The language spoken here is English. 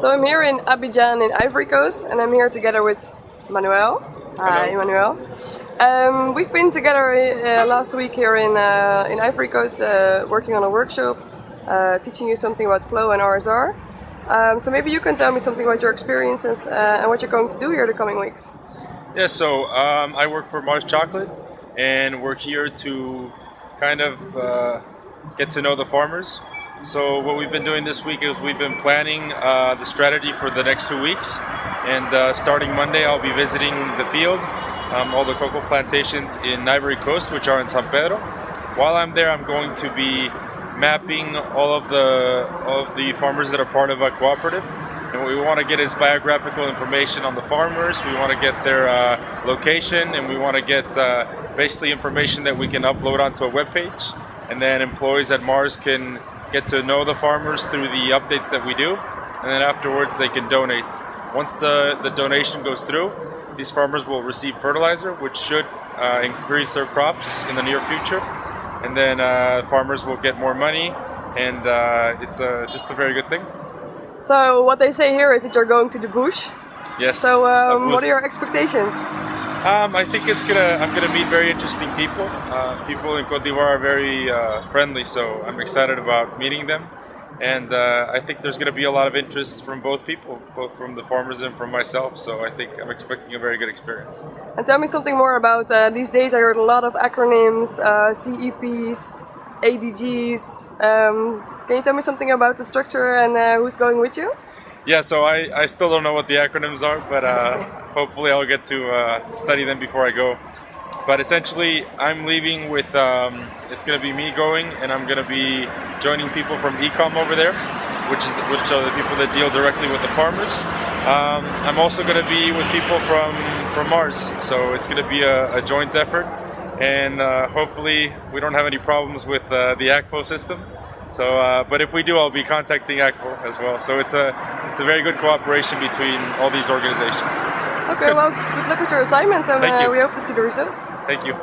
So I'm here in Abidjan in Ivory Coast and I'm here together with Manuel. Hi Hello. Manuel. Um, we've been together uh, last week here in, uh, in Ivory Coast uh, working on a workshop uh, teaching you something about flow and RSR. Um, so maybe you can tell me something about your experiences uh, and what you're going to do here the coming weeks. Yeah, so um, I work for Mars Chocolate and we're here to kind of uh, get to know the farmers. So what we've been doing this week is we've been planning uh, the strategy for the next two weeks and uh, starting Monday I'll be visiting the field, um, all the cocoa plantations in Ivory Coast which are in San Pedro. While I'm there I'm going to be mapping all of the, of the farmers that are part of a cooperative and what we want to get is biographical information on the farmers. We want to get their uh, location and we want to get uh, basically information that we can upload onto a web page. And then employees at Mars can get to know the farmers through the updates that we do. And then afterwards they can donate. Once the, the donation goes through, these farmers will receive fertilizer, which should uh, increase their crops in the near future. And then uh, farmers will get more money and uh, it's uh, just a very good thing. So what they say here is that you're going to the bush. Yes. So um, what are your expectations? Um, I think it's gonna. I'm gonna meet very interesting people. Uh, people in Cote d'Ivoire are very uh, friendly, so I'm excited about meeting them. And uh, I think there's gonna be a lot of interest from both people, both from the farmers and from myself. So I think I'm expecting a very good experience. And tell me something more about uh, these days. I heard a lot of acronyms, uh, CEPs, ADGs. Um, can you tell me something about the structure and uh, who's going with you? Yeah. So I, I still don't know what the acronyms are, but uh, hopefully I'll get to uh, study them before I go. But essentially, I'm leaving with. Um, it's gonna be me going, and I'm gonna be joining people from Ecom over there, which is the, which are the people that deal directly with the farmers. Um, I'm also gonna be with people from from Mars, so it's gonna be a, a joint effort, and uh, hopefully we don't have any problems with uh, the Akvo system. So, uh, but if we do, I'll be contacting Akvo as well. So it's a it's a very good cooperation between all these organizations. Okay, good. well, good luck with your assignment and uh, we hope to see the results. Thank you.